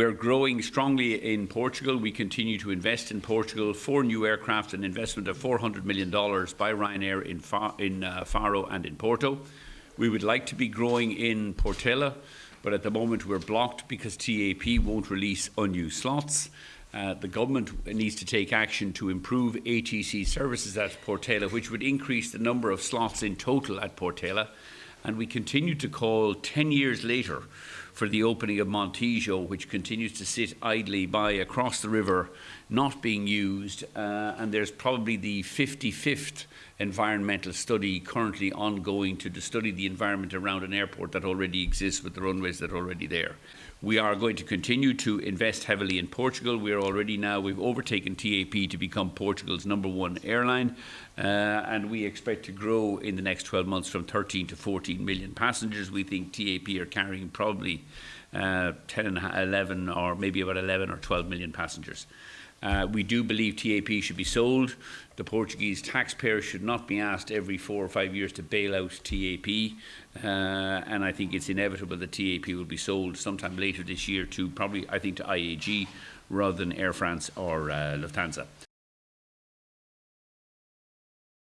we're growing strongly in Portugal. We continue to invest in Portugal. Four new aircraft, an investment of $400 million by Ryanair in, Fa in uh, Faro and in Porto. We would like to be growing in Portela, but at the moment we're blocked because TAP won't release unused slots. Uh, the government needs to take action to improve ATC services at Portela, which would increase the number of slots in total at Portela. And we continue to call 10 years later for the opening of Montijo, which continues to sit idly by across the river, not being used. Uh, and there's probably the 55th environmental study currently ongoing to study the environment around an airport that already exists with the runways that are already there. We are going to continue to invest heavily in Portugal. We are already now, we've overtaken TAP to become Portugal's number one airline, uh, and we expect to grow in the next 12 months from 13 to 14 million passengers. We think TAP are carrying probably uh, 10 and 11 or maybe about 11 or 12 million passengers. Uh, we do believe TAP should be sold. The Portuguese taxpayer should not be asked every four or five years to bail out TAP. Uh, and I think it's inevitable that TAP will be sold sometime later this year to probably, I think, to IAG rather than Air France or uh, Lufthansa.